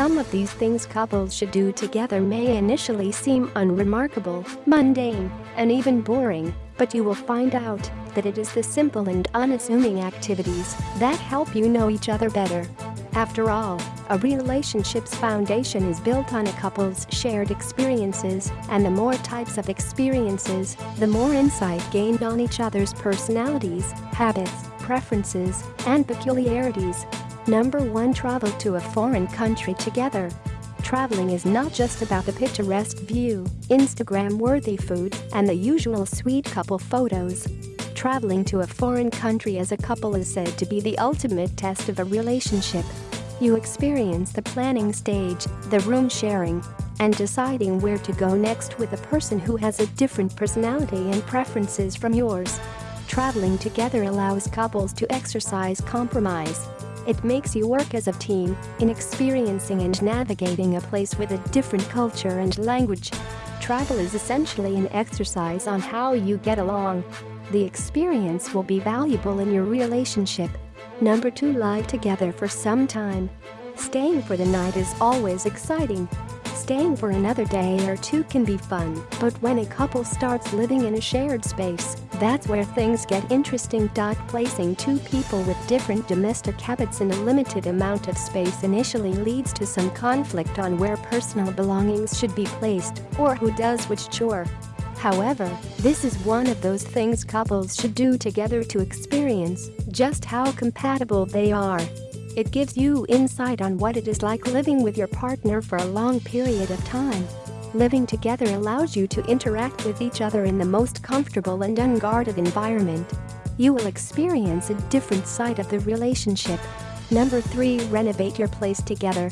Some of these things couples should do together may initially seem unremarkable, mundane, and even boring, but you will find out that it is the simple and unassuming activities that help you know each other better. After all, a relationship's foundation is built on a couple's shared experiences, and the more types of experiences, the more insight gained on each other's personalities, habits, preferences, and peculiarities. Number 1 Travel to a foreign country together. Traveling is not just about the picturesque view, Instagram-worthy food, and the usual sweet couple photos. Traveling to a foreign country as a couple is said to be the ultimate test of a relationship. You experience the planning stage, the room sharing, and deciding where to go next with a person who has a different personality and preferences from yours. Traveling together allows couples to exercise compromise. It makes you work as a team in experiencing and navigating a place with a different culture and language. Travel is essentially an exercise on how you get along. The experience will be valuable in your relationship. Number 2 Lie together for some time. Staying for the night is always exciting. Staying for another day or two can be fun, but when a couple starts living in a shared space, that's where things get interesting. Placing two people with different domestic habits in a limited amount of space initially leads to some conflict on where personal belongings should be placed or who does which chore. However, this is one of those things couples should do together to experience just how compatible they are. It gives you insight on what it is like living with your partner for a long period of time. Living together allows you to interact with each other in the most comfortable and unguarded environment. You will experience a different side of the relationship. Number 3 Renovate your place together.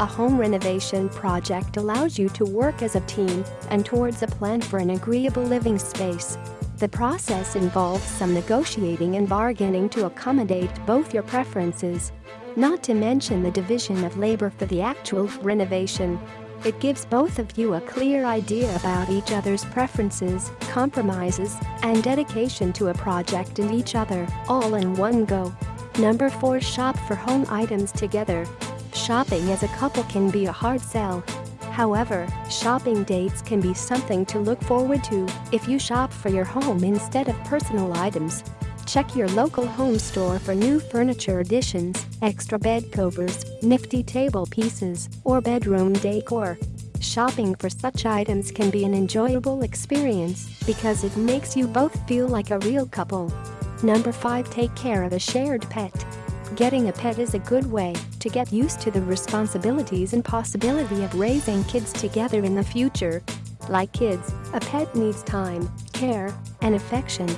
A home renovation project allows you to work as a team and towards a plan for an agreeable living space. The process involves some negotiating and bargaining to accommodate both your preferences. Not to mention the division of labor for the actual renovation. It gives both of you a clear idea about each other's preferences, compromises, and dedication to a project and each other, all in one go. Number 4 Shop for home items together. Shopping as a couple can be a hard sell. However, shopping dates can be something to look forward to if you shop for your home instead of personal items. Check your local home store for new furniture additions, extra bed covers, nifty table pieces, or bedroom decor. Shopping for such items can be an enjoyable experience because it makes you both feel like a real couple. Number 5 Take care of a shared pet. Getting a pet is a good way to get used to the responsibilities and possibility of raising kids together in the future. Like kids, a pet needs time, care, and affection.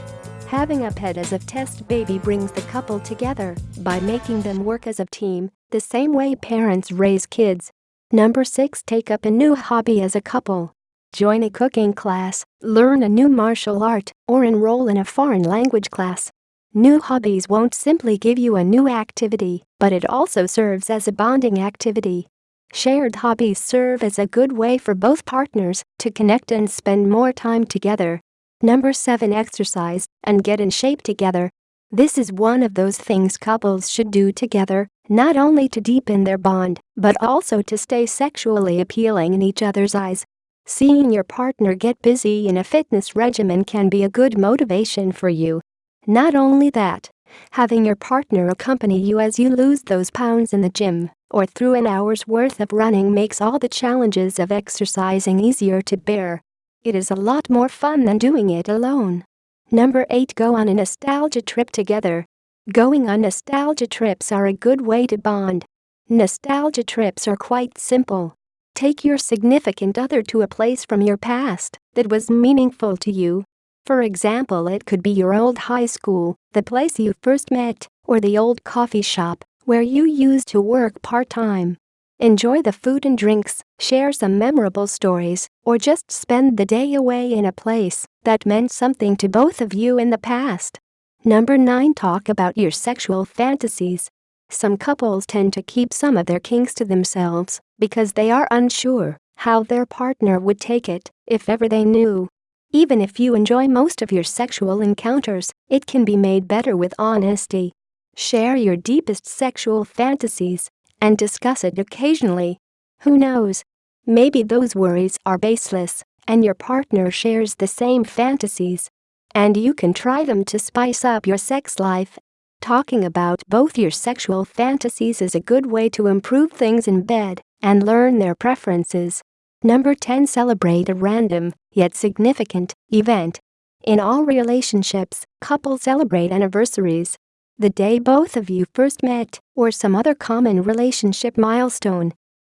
Having a pet as a test baby brings the couple together by making them work as a team, the same way parents raise kids. Number 6 Take up a new hobby as a couple. Join a cooking class, learn a new martial art, or enroll in a foreign language class. New hobbies won't simply give you a new activity, but it also serves as a bonding activity. Shared hobbies serve as a good way for both partners to connect and spend more time together. Number 7 Exercise and get in shape together. This is one of those things couples should do together, not only to deepen their bond, but also to stay sexually appealing in each other's eyes. Seeing your partner get busy in a fitness regimen can be a good motivation for you. Not only that, having your partner accompany you as you lose those pounds in the gym or through an hour's worth of running makes all the challenges of exercising easier to bear. It is a lot more fun than doing it alone. Number 8 Go on a nostalgia trip together. Going on nostalgia trips are a good way to bond. Nostalgia trips are quite simple. Take your significant other to a place from your past that was meaningful to you for example it could be your old high school, the place you first met, or the old coffee shop where you used to work part-time. Enjoy the food and drinks, share some memorable stories, or just spend the day away in a place that meant something to both of you in the past. Number 9 Talk about your sexual fantasies. Some couples tend to keep some of their kinks to themselves because they are unsure how their partner would take it if ever they knew. Even if you enjoy most of your sexual encounters, it can be made better with honesty. Share your deepest sexual fantasies and discuss it occasionally. Who knows? Maybe those worries are baseless and your partner shares the same fantasies. And you can try them to spice up your sex life. Talking about both your sexual fantasies is a good way to improve things in bed and learn their preferences. Number 10 Celebrate a random, yet significant, event. In all relationships, couples celebrate anniversaries. The day both of you first met, or some other common relationship milestone.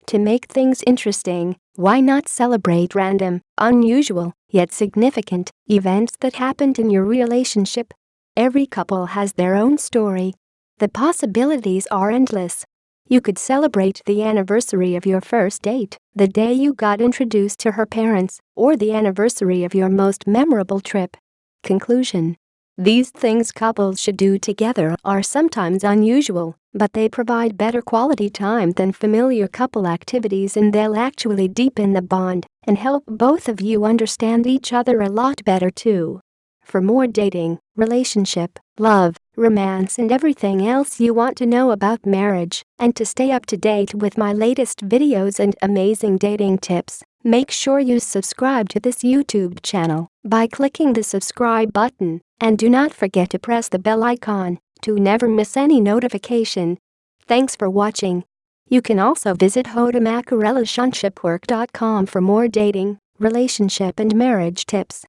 To make things interesting, why not celebrate random, unusual, yet significant events that happened in your relationship? Every couple has their own story. The possibilities are endless. You could celebrate the anniversary of your first date, the day you got introduced to her parents, or the anniversary of your most memorable trip. Conclusion These things couples should do together are sometimes unusual, but they provide better quality time than familiar couple activities and they'll actually deepen the bond and help both of you understand each other a lot better too. For more dating, relationship, love, romance and everything else you want to know about marriage, and to stay up to date with my latest videos and amazing dating tips, make sure you subscribe to this YouTube channel by clicking the subscribe button, and do not forget to press the bell icon to never miss any notification. Thanks for watching. You can also visit HowToMakeARelationshipWork.com for more dating, relationship and marriage tips.